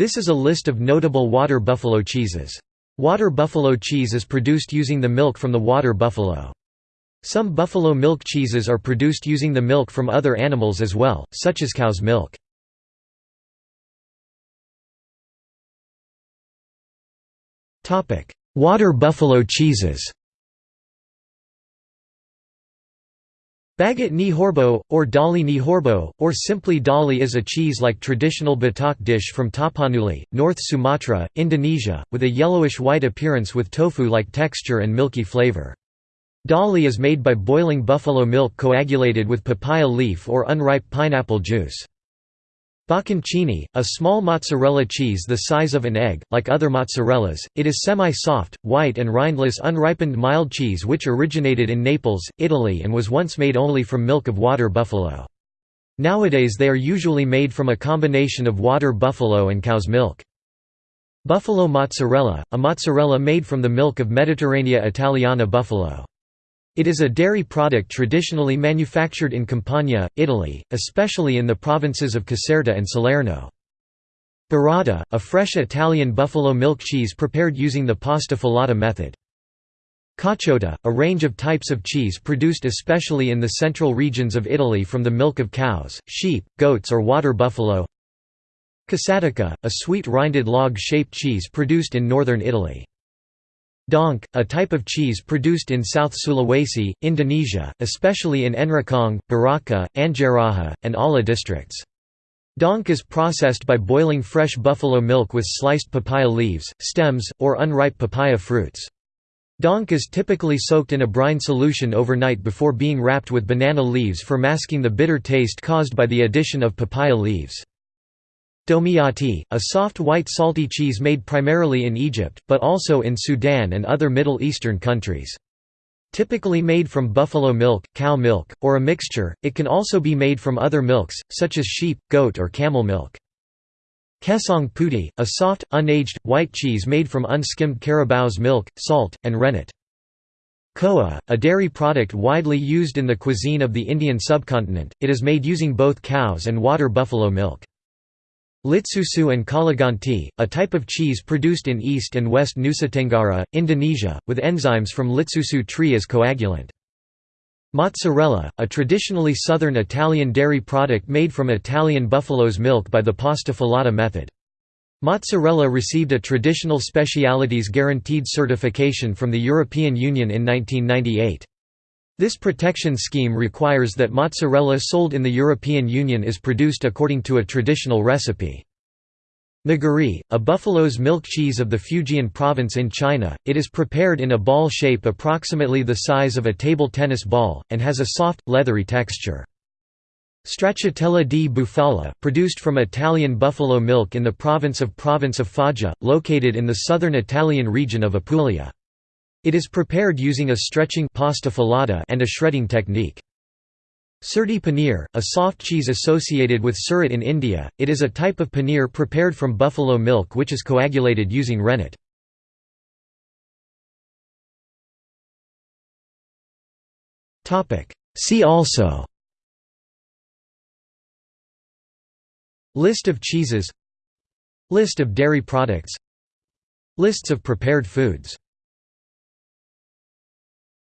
This is a list of notable water buffalo cheeses. Water buffalo cheese is produced using the milk from the water buffalo. Some buffalo milk cheeses are produced using the milk from other animals as well, such as cow's milk. Water buffalo cheeses Bagat ni horbo, or dali ni horbo, or simply dali is a cheese-like traditional Batak dish from Tapanuli, North Sumatra, Indonesia, with a yellowish-white appearance with tofu-like texture and milky flavor. Dali is made by boiling buffalo milk coagulated with papaya leaf or unripe pineapple juice. Bocconcini, a small mozzarella cheese the size of an egg, like other mozzarellas, it is semi-soft, white and rindless unripened mild cheese which originated in Naples, Italy and was once made only from milk of water buffalo. Nowadays they are usually made from a combination of water buffalo and cow's milk. Buffalo mozzarella, a mozzarella made from the milk of Mediterranea Italiana buffalo. It is a dairy product traditionally manufactured in Campania, Italy, especially in the provinces of Caserta and Salerno. Burrata, a fresh Italian buffalo milk cheese prepared using the pasta filata method. Caciotta, a range of types of cheese produced especially in the central regions of Italy from the milk of cows, sheep, goats or water buffalo. Casatica, a sweet rinded log-shaped cheese produced in northern Italy. Donk, a type of cheese produced in South Sulawesi, Indonesia, especially in Enrekang, Baraka, Anggeraja, and Ala districts. Donk is processed by boiling fresh buffalo milk with sliced papaya leaves, stems, or unripe papaya fruits. Donk is typically soaked in a brine solution overnight before being wrapped with banana leaves for masking the bitter taste caused by the addition of papaya leaves. Domiati, a soft white salty cheese made primarily in Egypt, but also in Sudan and other Middle Eastern countries. Typically made from buffalo milk, cow milk, or a mixture, it can also be made from other milks, such as sheep, goat or camel milk. Kesong putih, a soft, unaged, white cheese made from unskimmed carabao's milk, salt, and rennet. Khoa, a dairy product widely used in the cuisine of the Indian subcontinent, it is made using both cows and water buffalo milk. Litsusu and Kalaganti, a type of cheese produced in East and West Nusa Tenggara, Indonesia, with enzymes from Litsusu tree as coagulant. Mozzarella, a traditionally southern Italian dairy product made from Italian buffalo's milk by the pasta filata method. Mozzarella received a traditional specialities guaranteed certification from the European Union in 1998. This protection scheme requires that mozzarella sold in the European Union is produced according to a traditional recipe. Nagari, a buffalo's milk cheese of the Fujian province in China, it is prepared in a ball shape approximately the size of a table tennis ball, and has a soft, leathery texture. Stracciatella di bufala, produced from Italian buffalo milk in the province of Province of Foggia, located in the southern Italian region of Apulia. It is prepared using a stretching pasta filata and a shredding technique. Surti paneer, a soft cheese associated with surat in India, it is a type of paneer prepared from buffalo milk which is coagulated using rennet. See also List of cheeses List of dairy products Lists of prepared foods